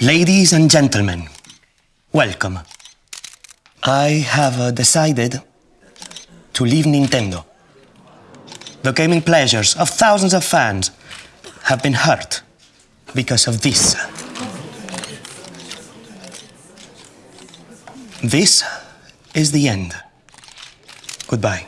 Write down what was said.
Ladies and gentlemen, welcome. I have uh, decided to leave Nintendo. The gaming pleasures of thousands of fans have been hurt because of this. This is the end. Goodbye.